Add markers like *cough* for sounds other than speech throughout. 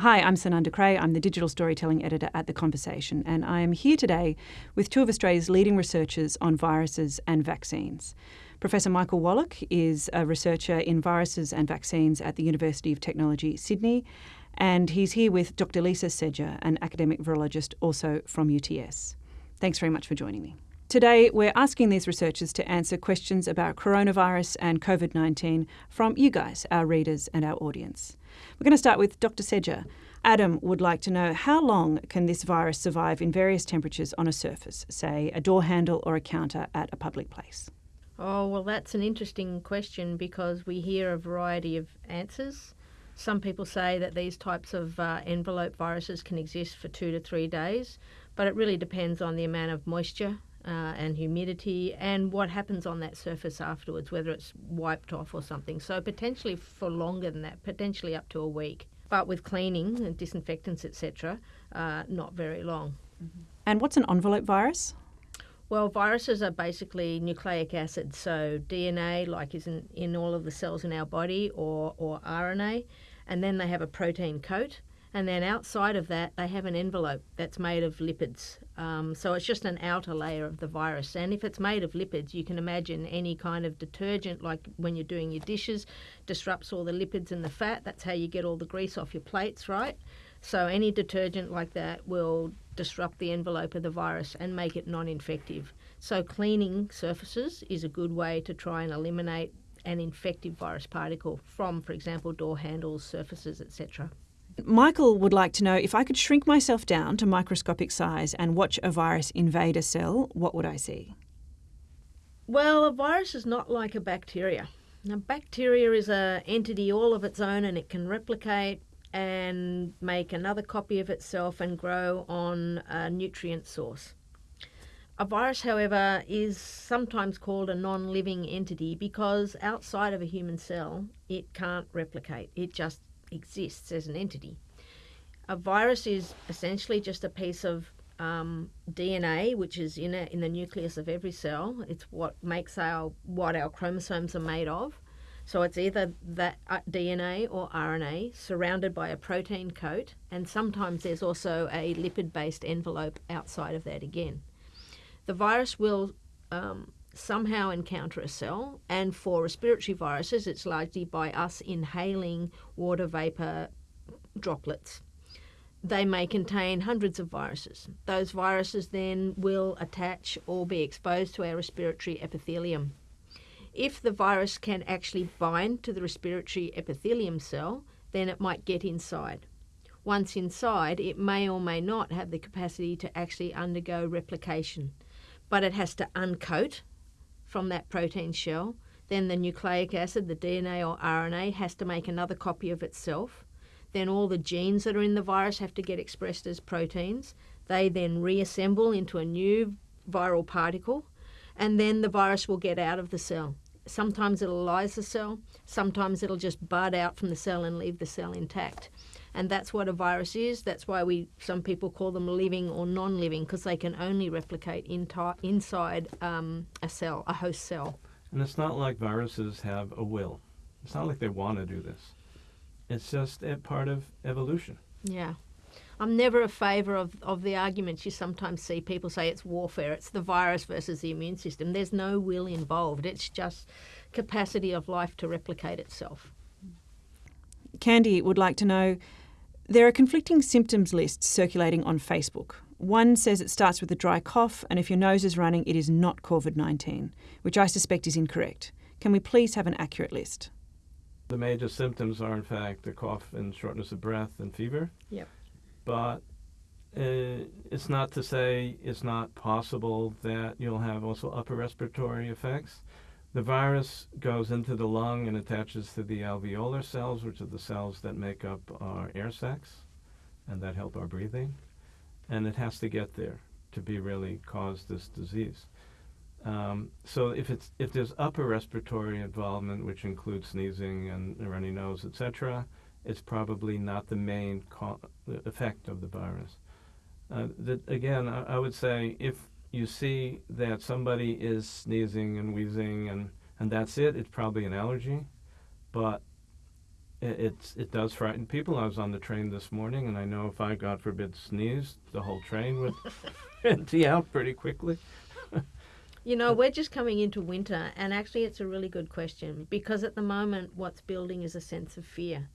Hi, I'm Sunanda Creagh. I'm the digital storytelling editor at The Conversation, and I am here today with two of Australia's leading researchers on viruses and vaccines. Professor Michael Wallach is a researcher in viruses and vaccines at the University of Technology, Sydney, and he's here with Dr. Lisa Sedger, an academic virologist also from UTS. Thanks very much for joining me. Today, we're asking these researchers to answer questions about coronavirus and COVID 19 from you guys, our readers and our audience. We're going to start with Dr. Sedger. Adam would like to know how long can this virus survive in various temperatures on a surface, say a door handle or a counter at a public place? Oh, well, that's an interesting question because we hear a variety of answers. Some people say that these types of uh, envelope viruses can exist for two to three days, but it really depends on the amount of moisture uh, and humidity and what happens on that surface afterwards, whether it's wiped off or something. So potentially for longer than that, potentially up to a week. But with cleaning and disinfectants, etc., uh, not very long. Mm-hmm. And what's an envelope virus? Well, viruses are basically nucleic acids, so DNA, like is in, in all of the cells in our body, or, or RNA, and then they have a protein coat and then outside of that they have an envelope that's made of lipids. Um, so it's just an outer layer of the virus. And if it's made of lipids, you can imagine any kind of detergent, like when you're doing your dishes, disrupts all the lipids and the fat. That's how you get all the grease off your plates, right? So any detergent like that will disrupt the envelope of the virus and make it non-infective. So cleaning surfaces is a good way to try and eliminate an infective virus particle from, for example, door handles, surfaces, etc. Michael would like to know if I could shrink myself down to microscopic size and watch a virus invade a cell, what would I see? Well, a virus is not like a bacteria. Now, bacteria is an entity all of its own and it can replicate and make another copy of itself and grow on a nutrient source. A virus, however, is sometimes called a non living entity because outside of a human cell, it can't replicate. It just exists as an entity. A virus is essentially just a piece of um, DNA, which is in a, in the nucleus of every cell. It's what makes our what our chromosomes are made of. So it's either that uh, DNA or RNA surrounded by a protein coat, and sometimes there's also a lipid-based envelope outside of that again. The virus will um, somehow encounter a cell, and for respiratory viruses, it's largely by us inhaling water vapor droplets. They may contain hundreds of viruses. Those viruses then will attach or be exposed to our respiratory epithelium. If the virus can actually bind to the respiratory epithelium cell, then it might get inside. Once inside, it may or may not have the capacity to actually undergo replication, but it has to uncoat from that protein shell. Then the nucleic acid, the DNA or RNA, has to make another copy of itself. Then all the genes that are in the virus have to get expressed as proteins. They then reassemble into a new viral particle, and then the virus will get out of the cell. Sometimes it'll lyse the cell, sometimes it'll just bud out from the cell and leave the cell intact. And that's what a virus is. That's why we some people call them living or non-living because they can only replicate inside um, a cell, a host cell. And it's not like viruses have a will. It's not like they want to do this. It's just a part of evolution. Yeah. I'm never a favour of, of the arguments you sometimes see people say it's warfare, it's the virus versus the immune system. There's no will involved, it's just capacity of life to replicate itself. Candy would like to know there are conflicting symptoms lists circulating on Facebook. One says it starts with a dry cough, and if your nose is running, it is not COVID 19, which I suspect is incorrect. Can we please have an accurate list? The major symptoms are, in fact, a cough and shortness of breath and fever. Yep. But uh, it's not to say it's not possible that you'll have also upper respiratory effects. The virus goes into the lung and attaches to the alveolar cells, which are the cells that make up our air sacs and that help our breathing. And it has to get there to be really cause this disease. Um, so if it's if there's upper respiratory involvement, which includes sneezing and runny nose, etc., it's probably not the main effect of the virus. Uh, that again, I, I would say if you see that somebody is sneezing and wheezing and, and that's it, it's probably an allergy. But it, it's it does frighten people. I was on the train this morning, and I know if I, God forbid, sneezed, the whole train would *laughs* empty out pretty quickly. *laughs* You know, we're just coming into winter, and actually, it's a really good question because at the moment, what's building is a sense of fear.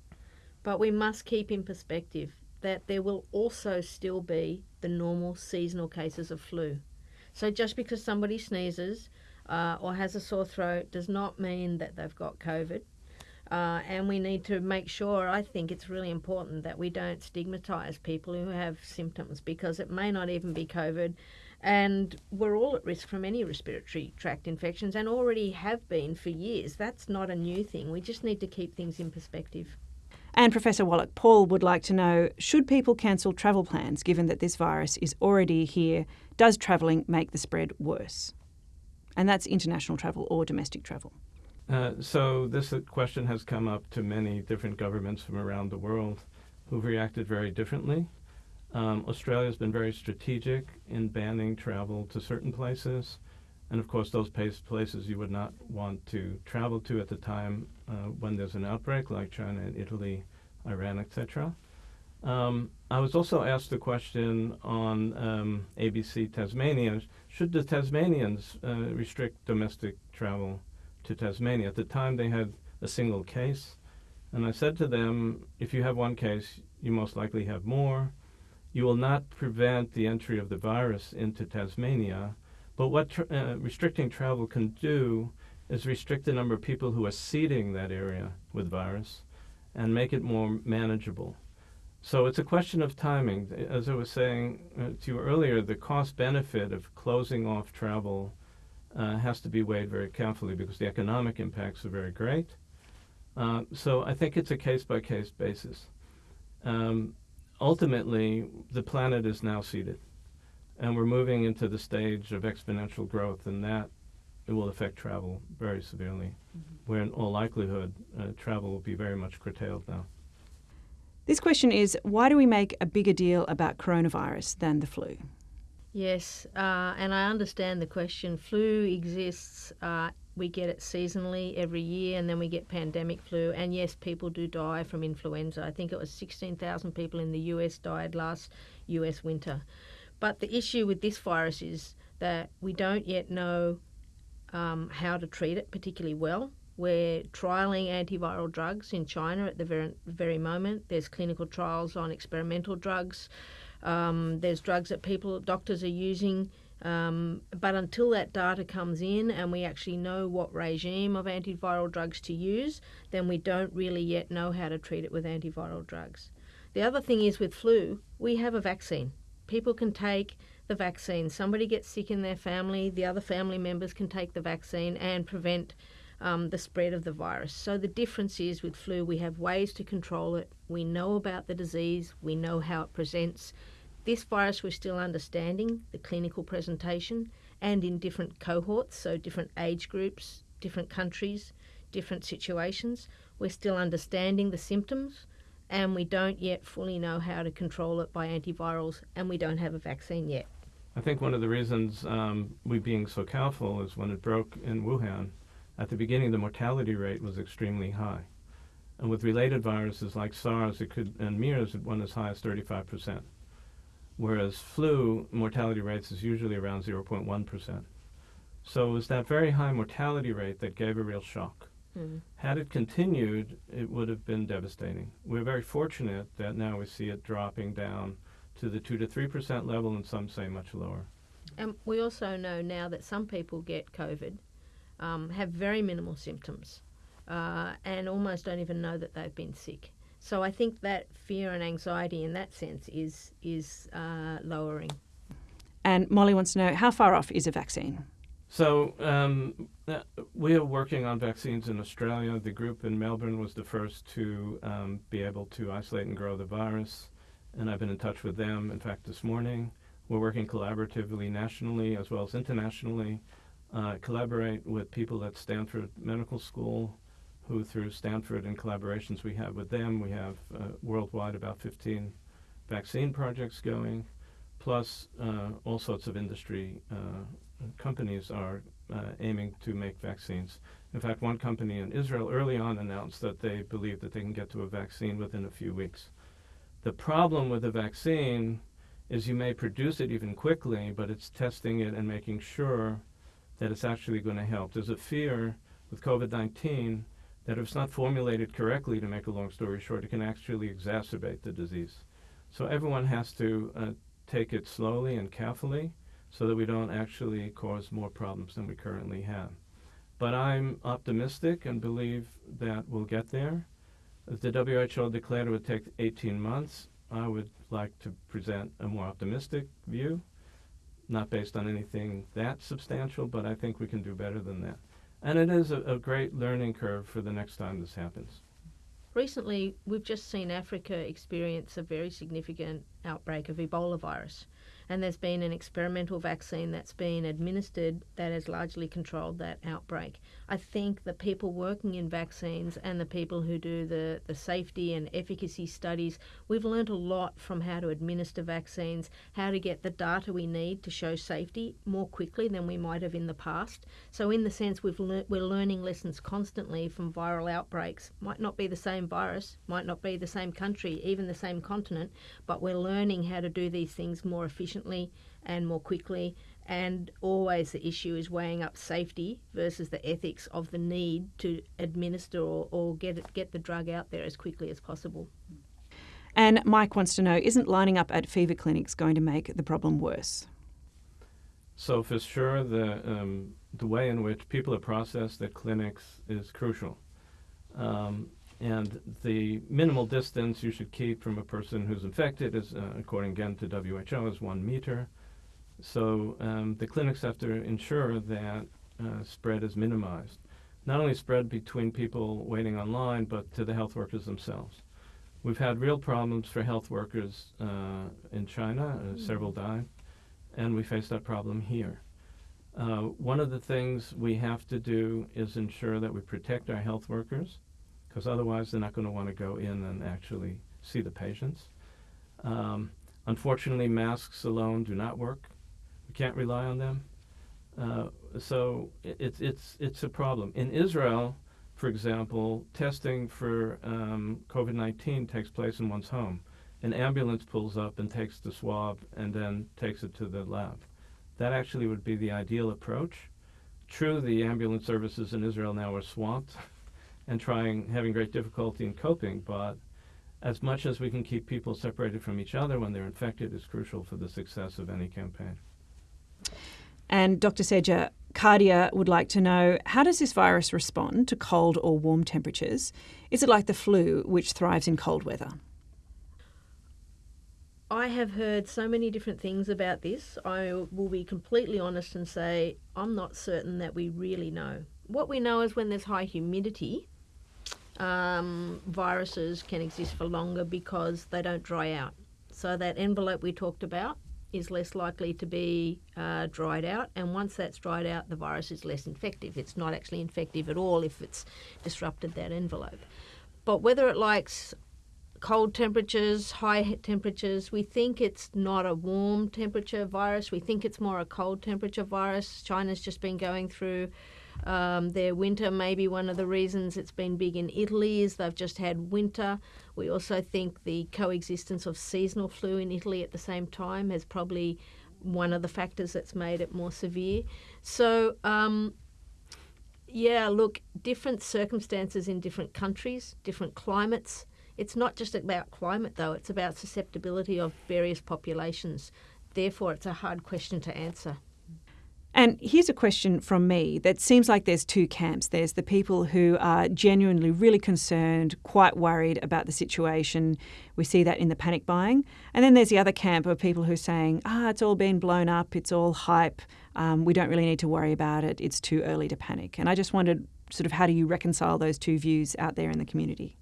But we must keep in perspective that there will also still be the normal seasonal cases of flu. So just because somebody sneezes uh, or has a sore throat does not mean that they've got COVID. Uh, and we need to make sure, I think it's really important that we don't stigmatise people who have symptoms because it may not even be COVID. And we're all at risk from any respiratory tract infections and already have been for years. That's not a new thing. We just need to keep things in perspective. And Professor Wallach, Paul would like to know should people cancel travel plans given that this virus is already here? Does travelling make the spread worse? And that's international travel or domestic travel. Uh, so this uh, question has come up to many different governments from around the world who've reacted very differently. Um, Australia has been very strategic in banning travel to certain places. And of course, those places you would not want to travel to at the time uh, when there's an outbreak, like China and Italy, Iran, etc. Um, I was also asked the question on um, ABC Tasmania. Should the Tasmanians uh, restrict domestic travel to Tasmania? At the time, they had a single case. And I said to them, if you have one case, you most likely have more. You will not prevent the entry of the virus into Tasmania. But what tra- uh, restricting travel can do is restrict the number of people who are seeding that area with virus and make it more manageable. So it's a question of timing. As I was saying uh, to you earlier, the cost benefit of closing off travel uh, has to be weighed very carefully because the economic impacts are very great. Uh, so I think it's a case by case basis. Um, ultimately, the planet is now seeded, and we're moving into the stage of exponential growth, and that it will affect travel very severely, mm-hmm. where in all likelihood, uh, travel will be very much curtailed now. This question is why do we make a bigger deal about coronavirus than the flu? Yes, uh, and I understand the question. Flu exists, uh, we get it seasonally every year, and then we get pandemic flu. And yes, people do die from influenza. I think it was 16,000 people in the US died last US winter. But the issue with this virus is that we don't yet know um, how to treat it particularly well. We're trialling antiviral drugs in China at the very, very moment. There's clinical trials on experimental drugs. Um, there's drugs that people, doctors are using. Um, but until that data comes in and we actually know what regime of antiviral drugs to use, then we don't really yet know how to treat it with antiviral drugs. The other thing is with flu, we have a vaccine. People can take the vaccine. Somebody gets sick in their family, the other family members can take the vaccine and prevent um, the spread of the virus. So the difference is with flu, we have ways to control it. We know about the disease, we know how it presents. This virus, we're still understanding the clinical presentation and in different cohorts, so different age groups, different countries, different situations. We're still understanding the symptoms and we don't yet fully know how to control it by antivirals, and we don't have a vaccine yet. I think one of the reasons um, we being so careful is when it broke in Wuhan, at the beginning the mortality rate was extremely high. And with related viruses like SARS it could, and MERS, it went as high as 35%. Whereas flu mortality rates is usually around 0.1%. So it was that very high mortality rate that gave a real shock. Mm. Had it continued, it would have been devastating. We're very fortunate that now we see it dropping down to the 2 to 3% level, and some say much lower. And we also know now that some people get COVID, um, have very minimal symptoms, uh, and almost don't even know that they've been sick. So I think that fear and anxiety in that sense is is uh, lowering. And Molly wants to know how far off is a vaccine? So um, uh, we are working on vaccines in Australia. The group in Melbourne was the first to um, be able to isolate and grow the virus, and I've been in touch with them. In fact, this morning we're working collaboratively nationally as well as internationally. Uh, collaborate with people at Stanford Medical School, who through Stanford and collaborations we have with them, we have uh, worldwide about 15 vaccine projects going, plus uh, all sorts of industry uh, companies are uh, aiming to make vaccines. In fact, one company in Israel early on announced that they believe that they can get to a vaccine within a few weeks. The problem with the vaccine is you may produce it even quickly, but it's testing it and making sure that it's actually going to help. There's a fear with COVID 19 that if it's not formulated correctly, to make a long story short, it can actually exacerbate the disease. So everyone has to uh, take it slowly and carefully so that we don't actually cause more problems than we currently have. But I'm optimistic and believe that we'll get there. As the WHO declared it would take 18 months, I would like to present a more optimistic view, not based on anything that substantial, but I think we can do better than that. And it is a, a great learning curve for the next time this happens. Recently, we've just seen Africa experience a very significant outbreak of Ebola virus and there's been an experimental vaccine that's been administered that has largely controlled that outbreak. I think the people working in vaccines and the people who do the, the safety and efficacy studies, we've learned a lot from how to administer vaccines, how to get the data we need to show safety more quickly than we might have in the past. So, in the sense, we've le- we're learning lessons constantly from viral outbreaks. Might not be the same virus, might not be the same country, even the same continent, but we're learning how to do these things more efficiently efficiently and more quickly. And always the issue is weighing up safety versus the ethics of the need to administer or, or get it, get the drug out there as quickly as possible. And Mike wants to know isn't lining up at fever clinics going to make the problem worse? So, for sure, the, um, the way in which people are processed at clinics is crucial. Um, and the minimal distance you should keep from a person who's infected is, uh, according again to WHO, is one meter. So um, the clinics have to ensure that uh, spread is minimized. Not only spread between people waiting online, but to the health workers themselves. We've had real problems for health workers uh, in China, uh, several died, and we face that problem here. Uh, one of the things we have to do is ensure that we protect our health workers because otherwise they're not going to want to go in and actually see the patients. Um, unfortunately, masks alone do not work. We can't rely on them. Uh, so it, it's it's it's a problem. In Israel, for example, testing for um, COVID-19 takes place in one's home. An ambulance pulls up and takes the swab and then takes it to the lab. That actually would be the ideal approach. True, the ambulance services in Israel now are swamped *laughs* and trying having great difficulty in coping but as much as we can keep people separated from each other when they're infected is crucial for the success of any campaign and dr Sedger Cardia would like to know how does this virus respond to cold or warm temperatures? Is it like the flu, which thrives in cold weather? I have heard so many different things about this. I will be completely honest and say I'm not certain that we really know. What we know is when there's high humidity, um, viruses can exist for longer because they don't dry out. So that envelope we talked about is less likely to be uh, dried out, and once that's dried out, the virus is less infective. It's not actually infective at all if it's disrupted that envelope. But whether it likes cold temperatures, high temperatures, we think it's not a warm temperature virus. We think it's more a cold temperature virus. China's just been going through um, their winter may be one of the reasons it's been big in Italy is they've just had winter. We also think the coexistence of seasonal flu in Italy at the same time has probably one of the factors that's made it more severe. So, um, yeah, look, different circumstances in different countries, different climates. It's not just about climate, though, it's about susceptibility of various populations. Therefore, it's a hard question to answer. And here's a question from me that seems like there's two camps. There's the people who are genuinely really concerned, quite worried about the situation. We see that in the panic buying. And then there's the other camp of people who are saying, ah, it's all been blown up, it's all hype, um, we don't really need to worry about it, it's too early to panic. And I just wondered, sort of, how do you reconcile those two views out there in the community?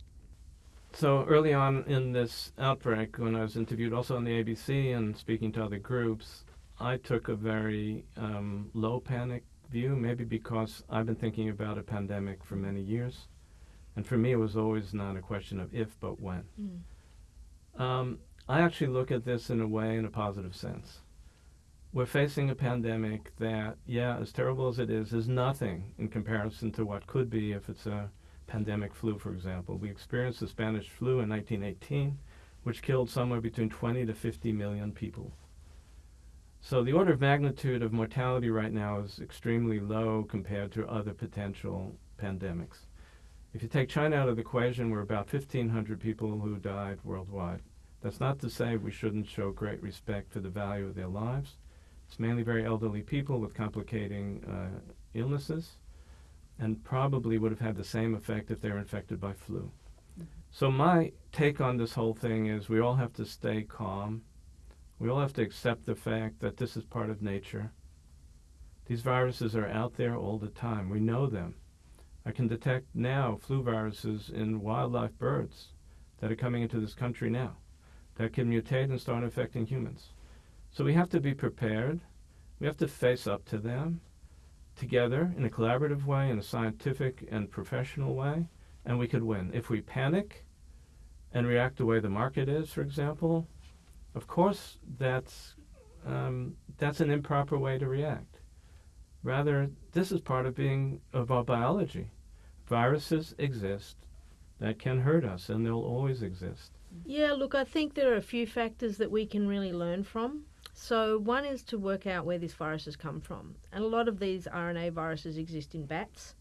So early on in this outbreak, when I was interviewed also on the ABC and speaking to other groups, I took a very um, low panic view, maybe because I've been thinking about a pandemic for many years. And for me, it was always not a question of if, but when. Mm. Um, I actually look at this in a way, in a positive sense. we're facing a pandemic that, yeah, as terrible as it is, is nothing in comparison to what could be if it's a pandemic flu, for example. We experienced the Spanish flu in 1918, which killed somewhere between 20 to 50 million people. So the order of magnitude of mortality right now is extremely low compared to other potential pandemics. If you take China out of the equation, we're about 1,500 people who died worldwide. That's not to say we shouldn't show great respect for the value of their lives. It's mainly very elderly people with complicating uh, illnesses and probably would have had the same effect if they were infected by flu. Mm-hmm. So, my take on this whole thing is we all have to stay calm. We all have to accept the fact that this is part of nature. These viruses are out there all the time. We know them. I can detect now flu viruses in wildlife birds that are coming into this country now that can mutate and start affecting humans. So we have to be prepared. We have to face up to them together in a collaborative way, in a scientific and professional way, and we could win. If we panic and react the way the market is, for example, of course that's um, that's an improper way to react. Rather, this is part of being of our biology. Viruses exist that can hurt us, and they'll always exist. Yeah, look, I think there are a few factors that we can really learn from. So, one is to work out where these viruses come from. And a lot of these RNA viruses exist in bats.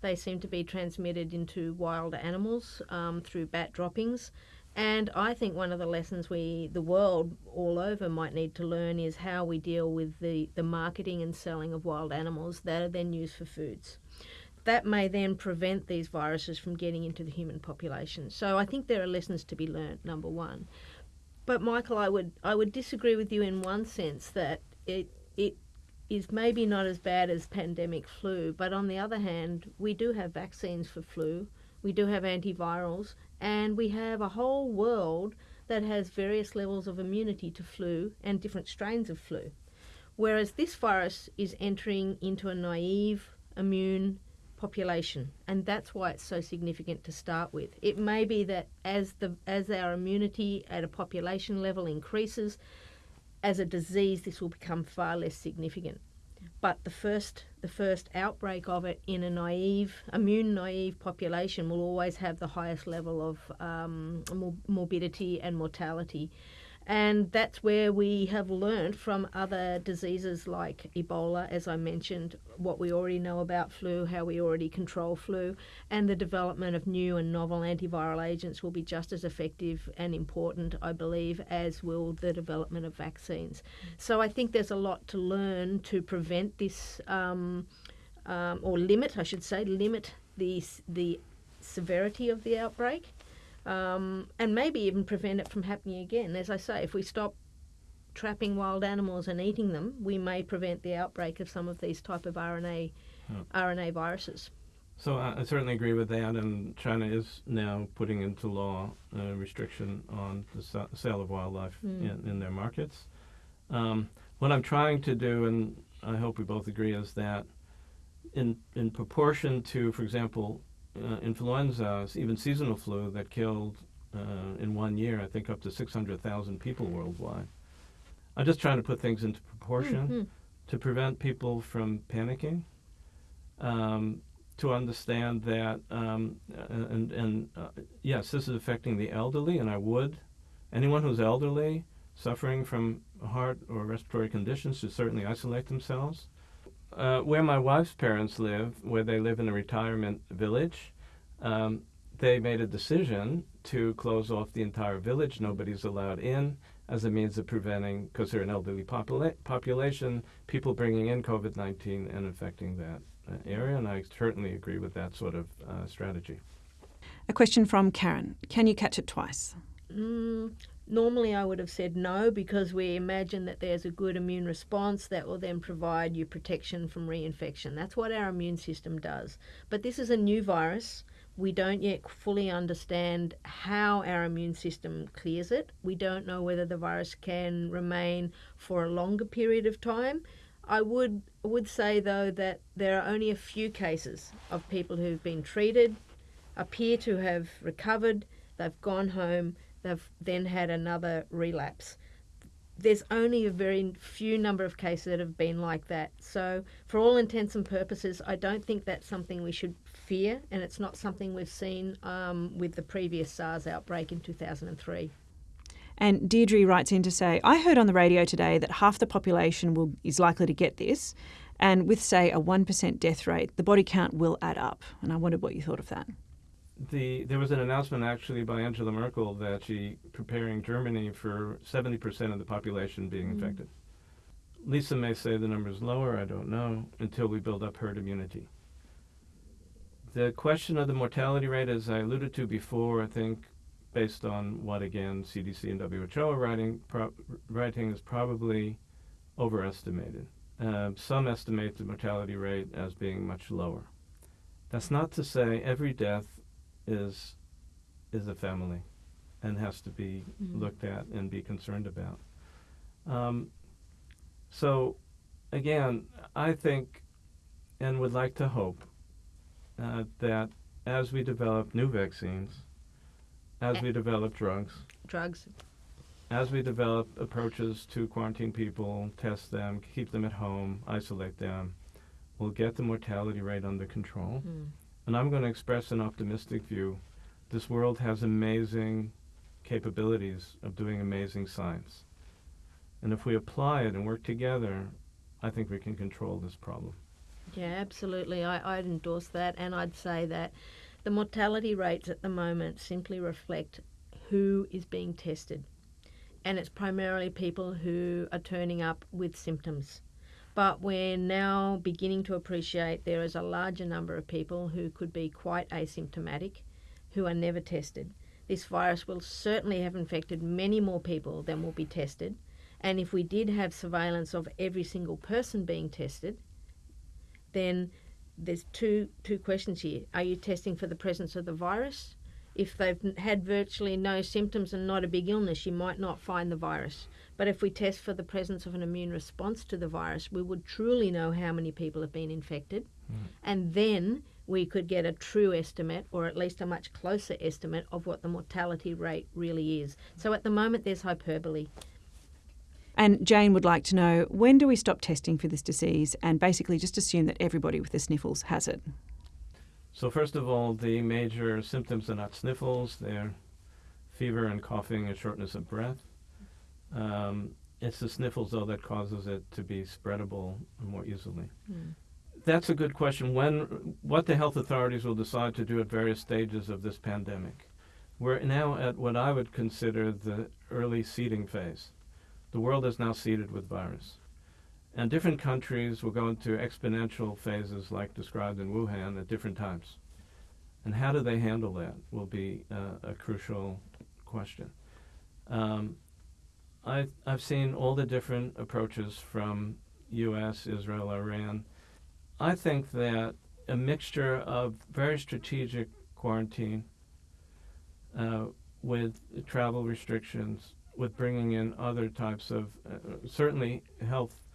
They seem to be transmitted into wild animals um, through bat droppings. And I think one of the lessons we, the world all over, might need to learn is how we deal with the, the marketing and selling of wild animals that are then used for foods that may then prevent these viruses from getting into the human population. So I think there are lessons to be learnt. Number one, but Michael, I would I would disagree with you in one sense that it it is maybe not as bad as pandemic flu, but on the other hand, we do have vaccines for flu, we do have antivirals, and we have a whole world that has various levels of immunity to flu and different strains of flu. Whereas this virus is entering into a naive immune population, and that's why it's so significant to start with. It may be that as the as our immunity at a population level increases, as a disease, this will become far less significant. But the first the first outbreak of it in a naive, immune naive population will always have the highest level of um, morbidity and mortality. And that's where we have learned from other diseases like Ebola, as I mentioned, what we already know about flu, how we already control flu, and the development of new and novel antiviral agents will be just as effective and important, I believe, as will the development of vaccines. So I think there's a lot to learn to prevent this, um, um, or limit, I should say, limit the, the severity of the outbreak um, and maybe even prevent it from happening again. As I say, if we stop trapping wild animals and eating them, we may prevent the outbreak of some of these type of RNA oh. RNA viruses. So I, I, certainly agree with that, and China is now putting into law a restriction on the sale of wildlife mm. in, in, their markets. Um, what I'm trying to do, and I hope we both agree, is that in in proportion to, for example, uh, influenza, even seasonal flu, that killed uh, in one year, I think, up to 600,000 people worldwide. I'm just trying to put things into proportion mm-hmm. to prevent people from panicking, um, to understand that, um, and, and uh, yes, this is affecting the elderly, and I would. Anyone who's elderly, suffering from heart or respiratory conditions, should certainly isolate themselves. Uh, where my wife's parents live, where they live in a retirement village, um, they made a decision to close off the entire village. Nobody's allowed in as a means of preventing, because they're an elderly popula- population, people bringing in COVID 19 and infecting that uh, area. And I certainly agree with that sort of uh, strategy. A question from Karen Can you catch it twice? Mm, Normally, I would have said no because we imagine that there's a good immune response that will then provide you protection from reinfection. That's what our immune system does. But this is a new virus. We don't yet fully understand how our immune system clears it. We don't know whether the virus can remain for a longer period of time. I would would say though that there are only a few cases of people who've been treated, appear to have recovered, they've gone home, they've then had another relapse. there's only a very few number of cases that have been like that. So, for all intents and purposes, I don't think that's something we should fear, and it's not something we've seen um, with the previous SARS outbreak in 2003. And Deirdre writes in to say, I heard on the radio today that half the population will, is likely to get this, and with, say, a 1% death rate, the body count will add up. And I wondered what you thought of that the there was an announcement actually by Angela Merkel that she preparing Germany for 70% of the population being mm. infected. Lisa may say the number is lower, I don't know, until we build up herd immunity. The question of the mortality rate, as I alluded to before, I think based on what again CDC and WHO are writing, pro- writing is probably overestimated. Uh, some estimate the mortality rate as being much lower. That's not to say every death is is a family and has to be mm-hmm. looked at and be concerned about. Um, so, again, I think and would like to hope uh, that as we develop new vaccines, as we develop drugs, drugs, as we develop approaches to quarantine people, test them, keep them at home, isolate them, we'll get the mortality rate under control. Mm. And I'm going to express an optimistic view. This world has amazing capabilities of doing amazing science. And if we apply it and work together, I think we can control this problem. Yeah, absolutely. I, I'd endorse that. And I'd say that the mortality rates at the moment simply reflect who is being tested. And it's primarily people who are turning up with symptoms. But we're now beginning to appreciate there is a larger number of people who could be quite asymptomatic who are never tested. This virus will certainly have infected many more people than will be tested. And if we did have surveillance of every single person being tested, then there's two two questions here. Are you testing for the presence of the virus? If they've had virtually no symptoms and not a big illness, you might not find the virus. But if we test for the presence of an immune response to the virus, we would truly know how many people have been infected. Mm. And then we could get a true estimate, or at least a much closer estimate, of what the mortality rate really is. So at the moment, there's hyperbole. And Jane would like to know when do we stop testing for this disease and basically just assume that everybody with the sniffles has it? So, first of all, the major symptoms are not sniffles, they're fever and coughing and shortness of breath. Um, it's the sniffles, though, that causes it to be spreadable more easily. Mm. That's a good question. When what the health authorities will decide to do at various stages of this pandemic. We're now at what I would consider the early seeding phase. The world is now seeded with virus. And different countries will go into exponential phases like described in Wuhan at different times. And how do they handle that will be uh, a crucial question. Um, I've, I've seen all the different approaches from U.S., Israel, Iran. I think that a mixture of very strategic quarantine uh, with travel restrictions, with bringing in other types of, uh, certainly health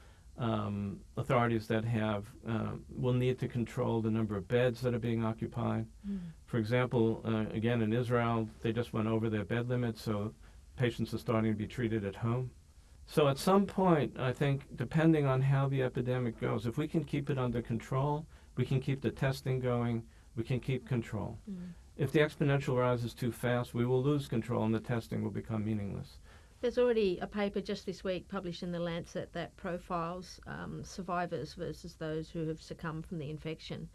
um, authorities that have uh, will need to control the number of beds that are being occupied. Mm. For example, uh, again in Israel, they just went over their bed limit, so patients are starting to be treated at home. So at some point, I think, depending on how the epidemic goes, if we can keep it under control, we can keep the testing going, we can keep control. Mm. If the exponential rise is too fast, we will lose control and the testing will become meaningless. There's already a paper just this week published in the Lancet that profiles um, survivors versus those who have succumbed from the infection.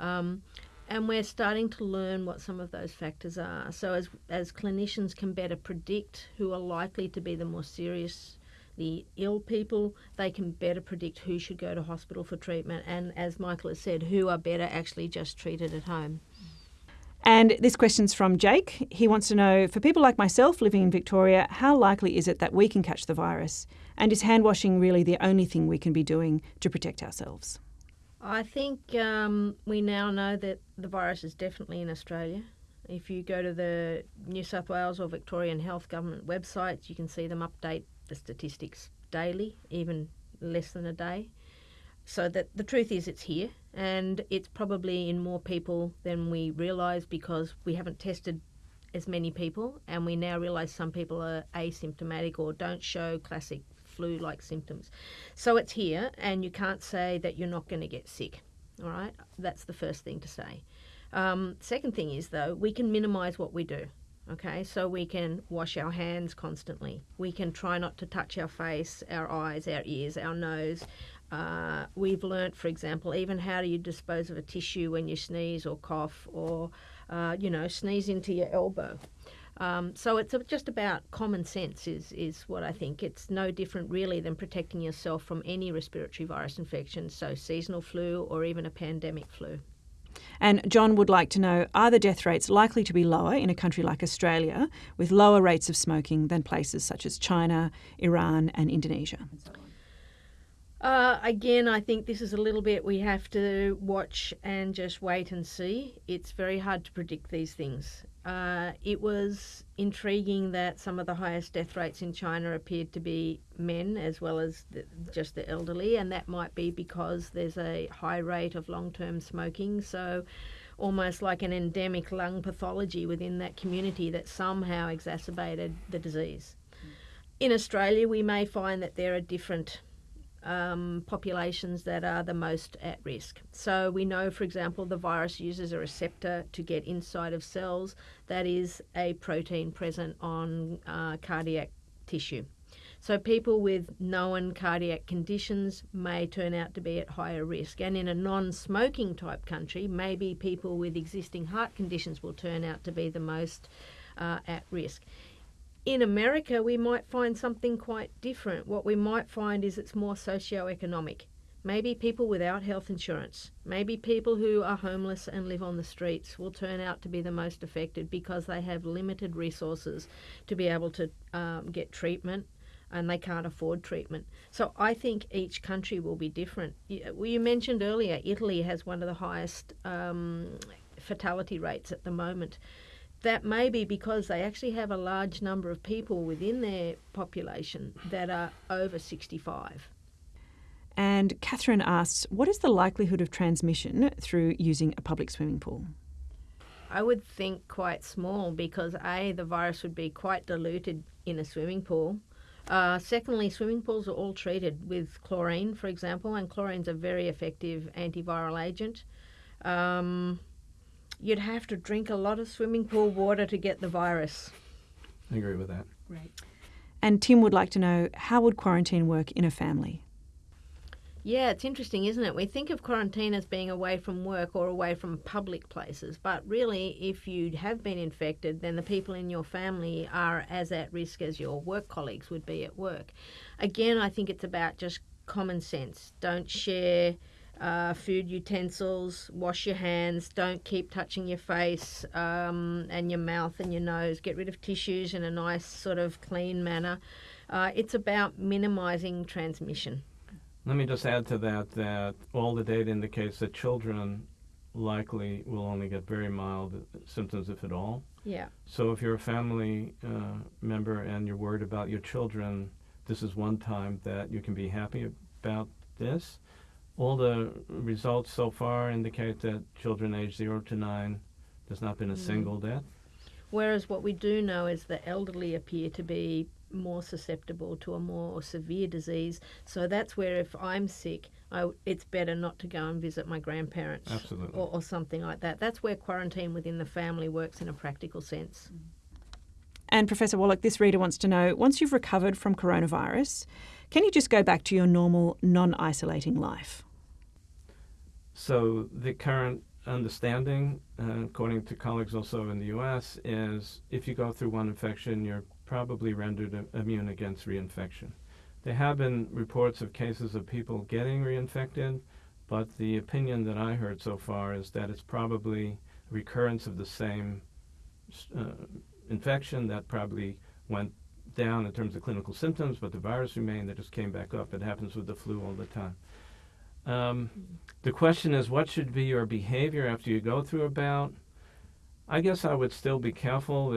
Um, and we're starting to learn what some of those factors are. So as as clinicians can better predict who are likely to be the more serious the ill people, they can better predict who should go to hospital for treatment, and as Michael has said, who are better actually just treated at home. And this question's from Jake. He wants to know for people like myself living in Victoria, how likely is it that we can catch the virus? And is hand washing really the only thing we can be doing to protect ourselves? I think um, we now know that the virus is definitely in Australia. If you go to the New South Wales or Victorian Health Government websites, you can see them update the statistics daily, even less than a day. So that the truth is, it's here, and it's probably in more people than we realise because we haven't tested as many people, and we now realize some people are asymptomatic or don't show classic flu like symptoms. So it's here, and you can't say that you're not going to get sick. All right, that's the first thing to say. Um, second thing is, though, we can minimize what we do. Okay, so we can wash our hands constantly. We can try not to touch our face, our eyes, our ears, our nose. Uh, we've learnt, for example, even how do you dispose of a tissue when you sneeze or cough or, uh, you know, sneeze into your elbow. Um, so it's just about common sense, is, is what I think. It's no different, really, than protecting yourself from any respiratory virus infection, so seasonal flu or even a pandemic flu. And John would like to know are the death rates likely to be lower in a country like Australia with lower rates of smoking than places such as China, Iran, and Indonesia? Uh, again, I think this is a little bit we have to watch and just wait and see. It's very hard to predict these things. Uh, it was intriguing that some of the highest death rates in China appeared to be men as well as the, just the elderly, and that might be because there's a high rate of long term smoking. So, almost like an endemic lung pathology within that community that somehow exacerbated the disease. In Australia, we may find that there are different um, populations that are the most at risk. So we know, for example, the virus uses a receptor to get inside of cells that is a protein present on uh, cardiac tissue. So people with known cardiac conditions may turn out to be at higher risk. And in a non-smoking type country, maybe people with existing heart conditions will turn out to be the most uh, at risk in America, we might find something quite different. What we might find is it's more socio-economic. Maybe people without health insurance, maybe people who are homeless and live on the streets will turn out to be the most affected because they have limited resources to be able to um, get treatment and they can't afford treatment. So I think each country will be different. You, you mentioned earlier, Italy has one of the highest um, fatality rates at the moment that may be because they actually have a large number of people within their population that are over 65. And Catherine asks, what is the likelihood of transmission through using a public swimming pool? I would think quite small because A, the virus would be quite diluted in a swimming pool. Uh, secondly, swimming pools are all treated with chlorine, for example, and chlorine's a very effective antiviral agent. Um, you'd have to drink a lot of swimming pool water to get the virus. I agree with that. Right. And Tim would like to know how would quarantine work in a family? Yeah, it's interesting, isn't it? We think of quarantine as being away from work or away from public places, but really, if you have been infected, then the people in your family are as at risk as your work colleagues would be at work. Again, I think it's about just common sense. Don't share uh, food utensils, wash your hands, don't keep touching your face um, and your mouth and your nose. Get rid of tissues in a nice, sort of clean manner. Uh, it's about minimizing transmission. Let me just add to that that all the data indicates that children likely will only get very mild symptoms, if at all. Yeah. So if you're a family uh, member and you're worried about your children, this is one time that you can be happy about this all the results so far indicate that children aged 0 to 9, there's not been a mm. single death. Whereas what we do know is the elderly appear to be more susceptible to a more severe disease. So that's where if I'm sick, I, it's better not to go and visit my grandparents Absolutely. Or, or something like that. That's where quarantine within the family works in a practical sense. And Professor Wallach, this reader wants to know once you've recovered from coronavirus, can you just go back to your normal, non isolating life? So the current understanding, uh, according to colleagues also in the U.S., is if you go through one infection, you're probably rendered immune against reinfection. There have been reports of cases of people getting reinfected, but the opinion that I heard so far is that it's probably recurrence of the same uh, infection that probably went down in terms of clinical symptoms, but the virus remained, that just came back up. It happens with the flu all the time. Um, the question is, what should be your behavior after you go through a bout? I guess I would still be careful,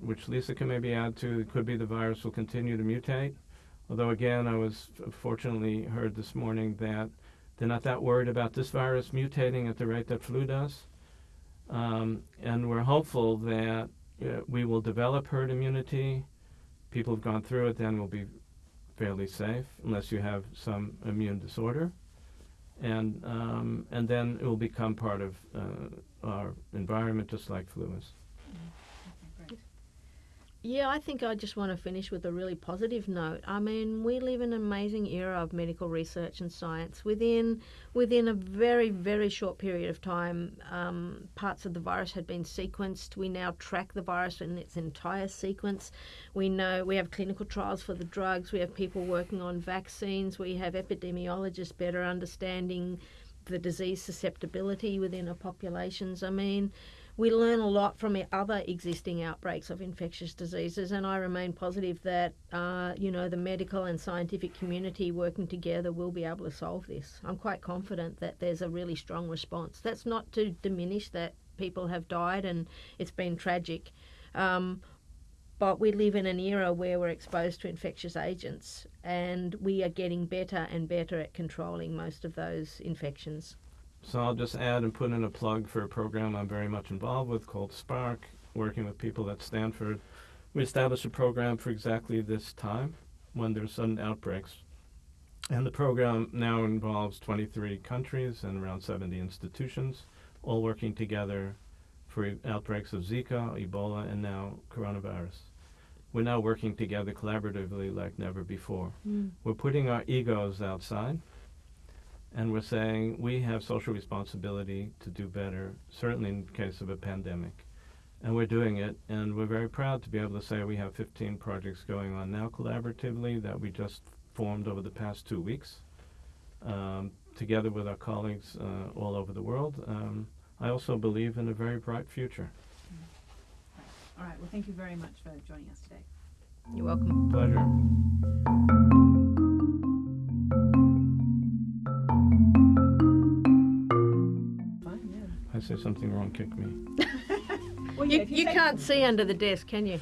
which Lisa can maybe add to. It could be the virus will continue to mutate. Although, again, I was fortunately heard this morning that they're not that worried about this virus mutating at the rate that flu does. Um, and we're hopeful that uh, we will develop herd immunity. People who've gone through it then will be fairly safe, unless you have some immune disorder, and um, and then it will become part of uh, our environment, just like flu is. Yeah, I think I just want to finish with a really positive note. I mean, we live in an amazing era of medical research and science. Within within a very very short period of time, um, parts of the virus had been sequenced. We now track the virus in its entire sequence. We know we have clinical trials for the drugs. We have people working on vaccines. We have epidemiologists better understanding the disease susceptibility within our populations. I mean we learn a lot from other existing outbreaks of infectious diseases, and I remain positive that uh, you know the medical and scientific community working together will be able to solve this. I'm quite confident that there's a really strong response. That's not to diminish that people have died and it's been tragic. Um, but we live in an era where we're exposed to infectious agents and we are getting better and better at controlling most of those infections. So I'll just add and put in a plug for a program I'm very much involved with called Spark, working with people at Stanford. We established a program for exactly this time when there's sudden outbreaks. And the program now involves 23 countries and around 70 institutions, all working together for outbreaks of Zika, Ebola, and now coronavirus. We're now working together collaboratively like never before. Mm. We're putting our egos outside and we're saying we have social responsibility to do better, certainly in case of a pandemic. And we're doing it, and we're very proud to be able to say we have 15 projects going on now collaboratively that we just formed over the past two weeks, um, together with our colleagues uh, all over the world. Um, I also believe in a very bright future. All right. Well, thank you very much for joining us today. You're welcome. Pleasure. I said something wrong, kick me. *laughs* Well, You, yeah, if you take- can't see under the desk, can you?